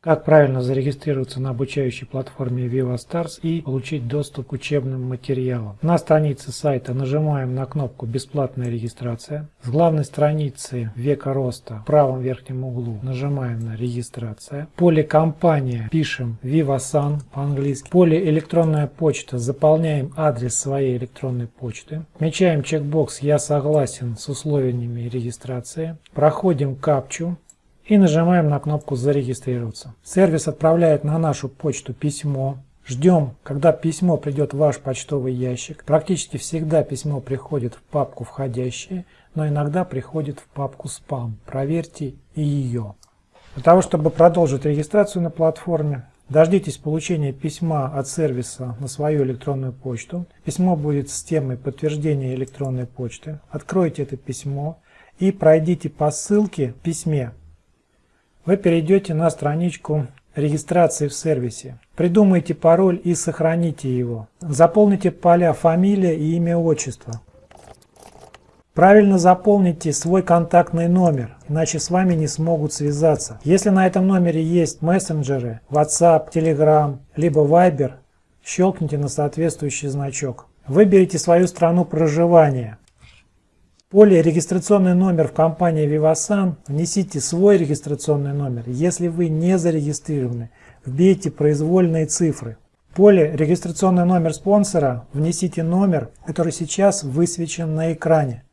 Как правильно зарегистрироваться на обучающей платформе VivaStars и получить доступ к учебным материалам. На странице сайта нажимаем на кнопку «Бесплатная регистрация». С главной страницы «Века роста» в правом верхнем углу нажимаем на «Регистрация». Поле «Компания» пишем VivaSan по-английски. Поле «Электронная почта» заполняем адрес своей электронной почты. Отмечаем чекбокс «Я согласен с условиями регистрации». Проходим капчу и нажимаем на кнопку «Зарегистрироваться». Сервис отправляет на нашу почту письмо. Ждем, когда письмо придет в ваш почтовый ящик. Практически всегда письмо приходит в папку «Входящие», но иногда приходит в папку «Спам». Проверьте и ее. Для того, чтобы продолжить регистрацию на платформе, Дождитесь получения письма от сервиса на свою электронную почту. Письмо будет с темой подтверждения электронной почты. Откройте это письмо и пройдите по ссылке в письме вы перейдете на страничку регистрации в сервисе. Придумайте пароль и сохраните его. Заполните поля фамилия и имя отчество. Правильно заполните свой контактный номер, иначе с вами не смогут связаться. Если на этом номере есть мессенджеры, WhatsApp, Telegram, либо Viber, щелкните на соответствующий значок. Выберите свою страну проживания поле «Регистрационный номер» в компании Vivasan внесите свой регистрационный номер. Если вы не зарегистрированы, вбейте произвольные цифры. В поле «Регистрационный номер спонсора» внесите номер, который сейчас высвечен на экране.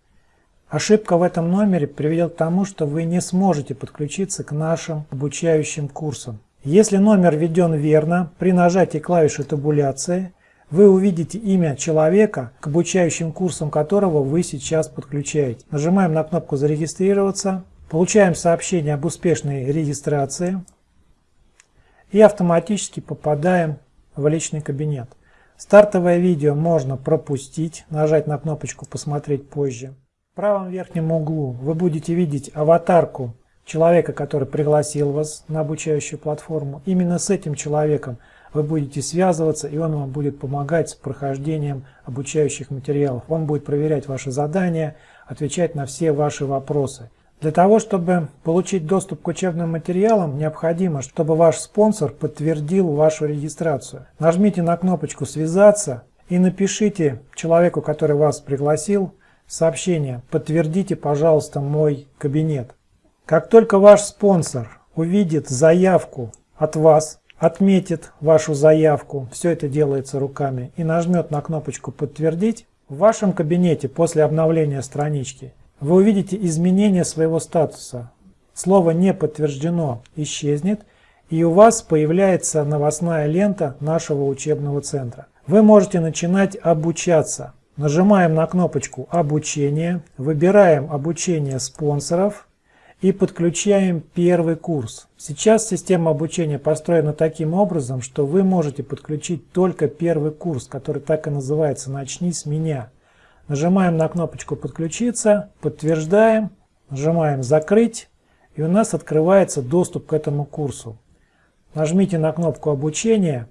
Ошибка в этом номере приведет к тому, что вы не сможете подключиться к нашим обучающим курсам. Если номер введен верно, при нажатии клавиши табуляции вы увидите имя человека, к обучающим курсам которого вы сейчас подключаете. Нажимаем на кнопку «Зарегистрироваться», получаем сообщение об успешной регистрации и автоматически попадаем в личный кабинет. Стартовое видео можно пропустить, нажать на кнопочку «Посмотреть позже». В правом верхнем углу вы будете видеть аватарку человека, который пригласил вас на обучающую платформу. Именно с этим человеком вы будете связываться, и он вам будет помогать с прохождением обучающих материалов. Он будет проверять ваши задания, отвечать на все ваши вопросы. Для того, чтобы получить доступ к учебным материалам, необходимо, чтобы ваш спонсор подтвердил вашу регистрацию. Нажмите на кнопочку «Связаться» и напишите человеку, который вас пригласил, сообщение «Подтвердите, пожалуйста, мой кабинет». Как только ваш спонсор увидит заявку от вас, отметит вашу заявку, все это делается руками, и нажмет на кнопочку «Подтвердить», в вашем кабинете после обновления странички вы увидите изменение своего статуса. Слово «Не подтверждено» исчезнет, и у вас появляется новостная лента нашего учебного центра. Вы можете начинать обучаться. Нажимаем на кнопочку «Обучение», выбираем «Обучение спонсоров», и подключаем первый курс. Сейчас система обучения построена таким образом, что вы можете подключить только первый курс, который так и называется «Начни с меня». Нажимаем на кнопочку «Подключиться», подтверждаем, нажимаем «Закрыть» и у нас открывается доступ к этому курсу. Нажмите на кнопку «Обучение»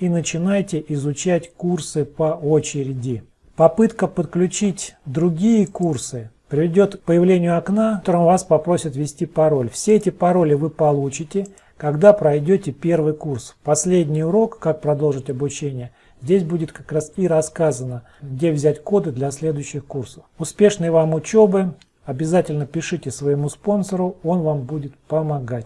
и начинайте изучать курсы по очереди. Попытка подключить другие курсы приведет к появлению окна, в котором вас попросят ввести пароль. Все эти пароли вы получите, когда пройдете первый курс. Последний урок, как продолжить обучение, здесь будет как раз и рассказано, где взять коды для следующих курсов. Успешной вам учебы! Обязательно пишите своему спонсору, он вам будет помогать.